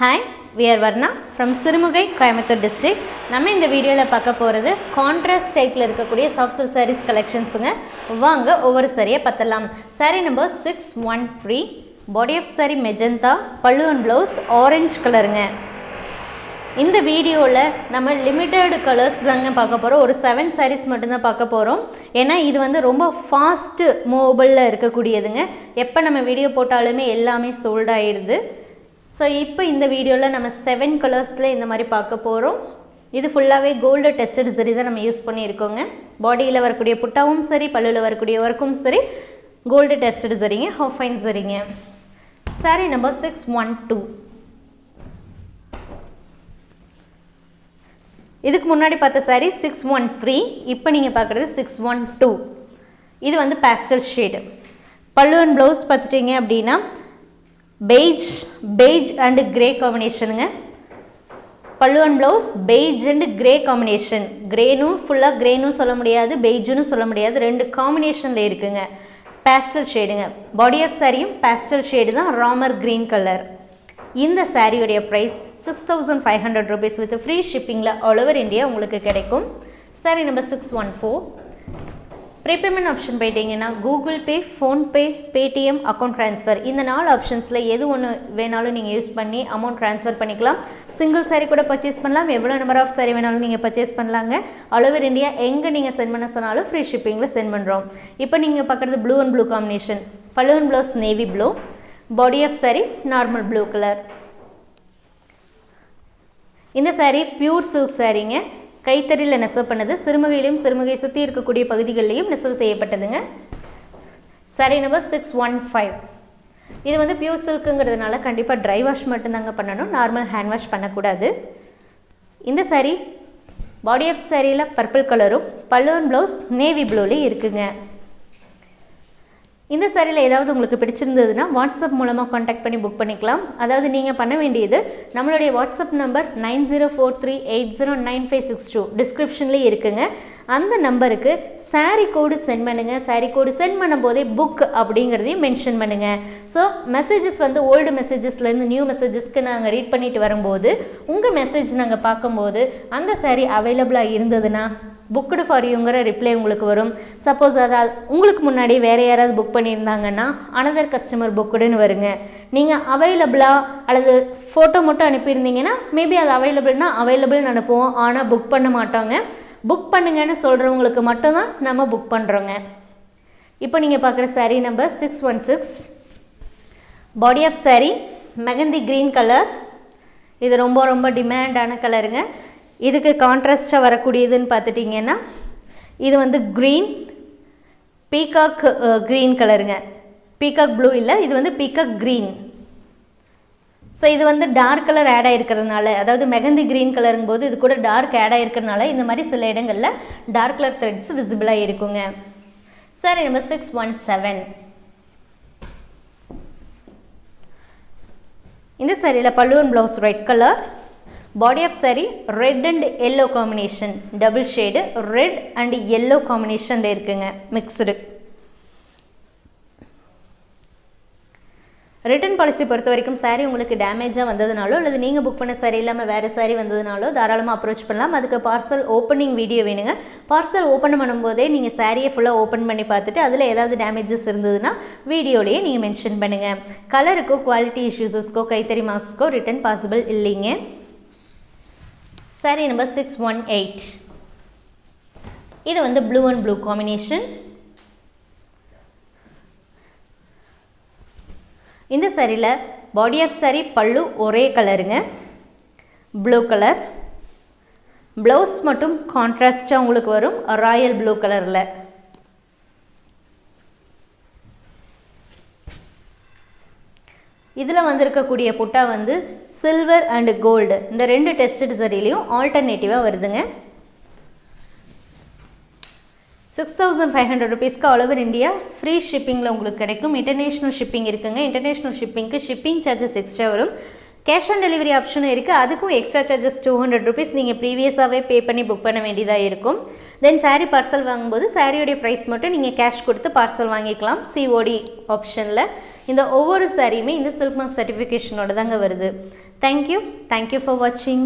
Hi we're Varna from Sirumugai Coimbatore district நம்ம இந்த வீடியோவில் பார்க்க போகிறது கான்ட்ராஸ்ட் டைப்பில் இருக்கக்கூடிய சாஃப்ட் சில்க் சாரீஸ் கலெக்ஷன்ஸுங்க வாங்க ஒவ்வொரு சரியை பார்த்தலாம் sari number six one three body of sari magenta பல்லு அண்ட் ப்ளவுஸ் ஆரஞ்சு கலருங்க இந்த வீடியோவில் நம்ம லிமிட்டெட் கலர்ஸ் தாங்க பார்க்க போகிறோம் ஒரு செவன் சாரீஸ் மட்டும்தான் பார்க்க போகிறோம் ஏன்னா இது வந்து ரொம்ப ஃபாஸ்ட்டு மூவபிளில் இருக்கக்கூடியதுங்க. எப்போ நம்ம வீடியோ போட்டாலுமே எல்லாமே சோல்ட் ஆகிடுது ஸோ இப்போ இந்த வீடியோவில் நம்ம செவன் கலர்ஸில் இந்த மாதிரி பார்க்க போகிறோம் இது ஃபுல்லாகவே கோல்டு டெஸ்டட் சரி தான் நம்ம யூஸ் பண்ணியிருக்கோங்க. பாடியில் வரக்கூடிய புட்டாவும் சரி பல்லுவில் வரக்கூடிய ஒர்க்கும் சரி கோல்டு டெஸ்டட் சரிங்க ஹாஃப் ஃபைன் சரிங்க sari number six one two இதுக்கு முன்னாடி பார்த்த சாரி சிக்ஸ் ஒன் த்ரீ இப்போ நீங்கள் பார்க்குறது சிக்ஸ் ஒன் டூ இது வந்து பேஸ்டல் ஷேடு பல்லு அண்ட் ப்ளவுஸ் பார்த்துட்டிங்க அப்படின்னா பெய்ஜ் பெய்ஜ் அண்டு கிரே காம்பினேஷனுங்க பல்லுவன் blouse beige and grey combination கிரேனும் ஃபுல்லாக கிரேனும் சொல்ல முடியாது பெய்ஜுன்னு சொல்ல முடியாது. ரெண்டு காம்பினேஷனில் இருக்குங்க. பேஸ்டல் ஷேடுங்க பாடி ஆஃப் சாரியும் பேஸ்டல் ஷேடு தான் ராமர் க்ரீன் கலர் இந்த சாரியுடைய price six thousand five hundred rupees with free ஷிப்பிங்கில் all over India உங்களுக்கு கிடைக்கும். Sari number six one four prepayment option போயிட்டீங்கன்னா Google Pay PhonePe Paytm account transfer இந்த நாலு ஆப்ஷன்ஸில் எது ஒன்று வேணாலும் நீங்கள் யூஸ் பண்ணி அமௌண்ட் ட்ரான்ஸ்ஃபர் பண்ணிக்கலாம். சிங்கிள் சாரி கூட பர்ச்சேஸ் பண்ணலாம். எவ்வளோ நம்பர் ஆஃப் சாரி வேணாலும் நீங்கள் பர்ச்சேஸ் பண்ணலாங்க. ஆல் இந்தியா எங்கே நீங்கள் சென்ட் பண்ண சொன்னாலும் ஃப்ரீ ஷிப்பிங்கில் சென்ட் பண்ணுறோம் இப்போ நீங்கள் பார்க்குறது ப்ளூ அண்ட் ப்ளூ காம்பினேஷன் பல்லு blouse navy blue body of sari normal blue colour இந்த சாரீ பியூர் சில்க் சாரீங்க கைத்தறியில் நெசவு பண்ணது சிறுமுகையிலையும் சிறுமுகை சுற்றி இருக்கக்கூடிய பகுதிகளிலையும் நெசவு செய்யப்பட்டதுங்க. சரி நம்பர் சிக்ஸ் ஒன் ஃபைவ் இது வந்து பியூர் சில்க்குங்கிறதுனால கண்டிப்பாக ட்ரை வாஷ் மட்டும்தாங்க பண்ணணும். நார்மல் ஹேண்ட் வாஷ் பண்ணக்கூடாது. இந்த சாரீ பாடி ஆஃப் சாரியில் பர்பிள் கலரும் பல்லுவன் ப்ளவுஸ் நேவி ப்ளூலேயும் இருக்குங்க. இந்த சாரியில் ஏதாவது உங்களுக்கு பிடிச்சிருந்ததுன்னா வாட்ஸ்அப் மூலமாக காண்டாக்ட் பண்ணி புக் பண்ணிக்கலாம். அதாவது நீங்கள் பண்ண வேண்டியது நம்மளுடைய WhatsApp number nine zero four three eight zero nine five six two. டிஸ்கிரிப்ஷன்லேயே இருக்குங்க. அந்த நம்பருக்கு சாரி கோடு சென்ட் பண்ணுங்கள் சாரி கோடு சென்ட் பண்ணும்போதே புக் அப்படிங்கிறதையும் மென்ஷன் பண்ணுங்கள் ஸோ மெசேஜஸ் வந்து ஓல்டு மெசேஜஸ்லேருந்து நியூ மெசேஜஸ்க்கு நாங்கள் ரீட் பண்ணிட்டு வரும்போது உங்கள் மெசேஜ் நாங்கள் பார்க்கும்போது அந்த சாரி அவைலபிளாக இருந்ததுன்னா புக்குடு ஃபார் யூங்கிற ரிப்ளை உங்களுக்கு வரும். சப்போஸ் அதாவது உங்களுக்கு முன்னாடி வேறு யாராவது புக் பண்ணியிருந்தாங்கன்னா அனதர் கஸ்டமர் புக்குடுன்னு வருங்க. நீங்கள் அவைலபிளாக அல்லது ஃபோட்டோ மட்டும் அனுப்பியிருந்தீங்கன்னா மேபி அது அவைலபிள்னா அவைலபிள்னு அனுப்புவோம். ஆனால் புக் பண்ண மாட்டோங்க. புக் பண்ணுங்கன்னு சொல்கிறவங்களுக்கு மட்டும்தான் நம்ம புக் பண்ணுறோங்க இப்போ நீங்கள் பார்க்குற sari number six one six body off sari mehndi green colour இது ரொம்ப ரொம்ப டிமாண்டான கலருங்க இதுக்கு கான்ட்ராஸ்டாக வரக்கூடியதுன்னு பார்த்துட்டிங்கன்னா இது வந்து க்ரீன் பீகாக் க்ரீன் கலருங்க பீகாக் ப்ளூ இல்லை இது வந்து பீகாக் க்ரீன் ஸோ இது வந்து டார்க் கலர் ஆட் ஆகிருக்கிறதுனால அதாவது மெகந்தி க்ரீன் கலருங்கும் போது இது கூட டார்க் ஆட் ஆகிருக்கிறதுனால இந்த மாதிரி சில இடங்களில் டார்க் கலர் த்ரெட்ஸ் விசிபிளாக இருக்குங்க சரி நம்பர் சிக்ஸ் ஒன் செவன் இந்த சாரியில் பல்லுவன் blouse red colour body off sari red and yellow combination double shade red and yellow காம்பினேஷனில் இருக்குங்க மிக்சடு ரிட்டர்ன் பாலிசி பொறுத்த வரைக்கும் சாரீ உங்களுக்கு டேமேஜாக வந்ததுனாலோ அல்லது நீங்கள் புக் பண்ண சாரீ இல்லாமல் வேறு சாரீ வந்ததுனாலோ தாராளமாக அப்ரோச் பண்ணலாம். அதுக்கு பார்சல் ஓப்பனிங் வீடியோ வேணுங்க. பார்சல் ஓப்பன் பண்ணும்போதே நீங்கள் சாரியை ஃபுல்லாக ஓப்பன் பண்ணி பார்த்துட்டு அதில் ஏதாவது டேமேஜஸ் இருந்ததுன்னா வீடியோலேயே நீங்கள் மென்ஷன் பண்ணுங்கள் கலருக்கோ குவாலிட்டி இஷ்யூஸஸ்க்கோ கைத்தறி மார்க்ஸ்க்கோ ரிட்டர்ன் பாசிபிள் இல்லைங்க. Sari number six one eight இது வந்து ப்ளூ அண்ட் ப்ளூ காம்பினேஷன் இந்த சரியில் பாடி ஆஃப் சாரி பல்லு ஒரே கலருங்க ப்ளூ கலர் ப்ளவுஸ் மட்டும் கான்ட்ராஸ்டாக உங்களுக்கு வரும். ராயல் ப்ளூ கலரில் இதில் வந்திருக்கக்கூடிய புட்டா வந்து சில்வர் அண்டு கோல்டு இந்த ரெண்டு டெஸ்டட் சரிலையும் ஆல்டர்னேட்டிவாக வருதுங்க. சிக்ஸ் தௌசண்ட் ஃபைவ் ஹண்ட்ரட் ருபீஸ்க்கு ஆல் ஓவர் இந்தியா ஃப்ரீ ஷிப்பிங்கில் உங்களுக்கு கிடைக்கும். இன்டர்நேஷ்னல் ஷிப்பிங் இருக்குங்க. இன்டர்நேஷ்னல் ஷிப்பிங்க்கு ஷிப்பிங் சார்ஜஸ் எக்ஸ்ட்ரா வரும். கேஷ் ஆன் டெலிவரி ஆப்ஷனும் இருக்குது அதுக்கும் extra charges two hundred rupees நீங்கள் ப்ரீவியஸாகவே பே பண்ணி புக் பண்ண வேண்டியதாக இருக்கும். தென் சாரீ பார்சல் வாங்கும்போது சாரியோடைய ப்ரைஸ் மட்டும் நீங்கள் கேஷ் கொடுத்து பார்சல் வாங்கிக்கலாம். சிஓடி ஆப்ஷனில் இந்த ஒவ்வொரு சாரியுமே இந்த சில்க் மார்க் சர்டிஃபிகேஷனோட தாங்க வருது. தேங்க்யூ தேங்க்யூ ஃபார் வாட்சிங்